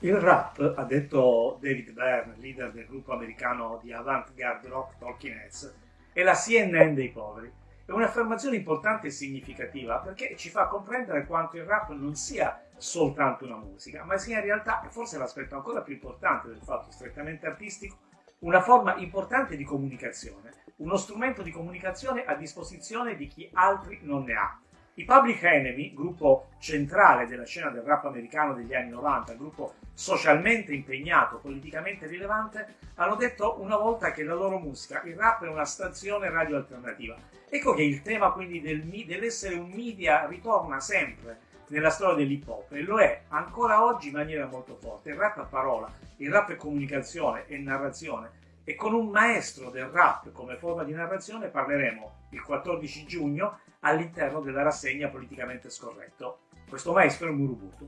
Il rap, ha detto David Byrne, leader del gruppo americano di avant-garde rock Talking Heads, è la CNN dei poveri. È un'affermazione importante e significativa perché ci fa comprendere quanto il rap non sia soltanto una musica, ma sia in realtà, e forse l'aspetto ancora più importante del fatto strettamente artistico, una forma importante di comunicazione, uno strumento di comunicazione a disposizione di chi altri non ne ha. I Public Enemy, gruppo centrale della scena del rap americano degli anni 90, gruppo socialmente impegnato, politicamente rilevante, hanno detto una volta che la loro musica, il rap è una stazione radio alternativa. Ecco che il tema quindi del, dell'essere un media ritorna sempre nella storia dell'hip hop e lo è ancora oggi in maniera molto forte. Il rap a parola, il rap è comunicazione e narrazione e con un maestro del rap come forma di narrazione parleremo il 14 giugno all'interno della rassegna politicamente scorretto. Questo maestro è Murubutu.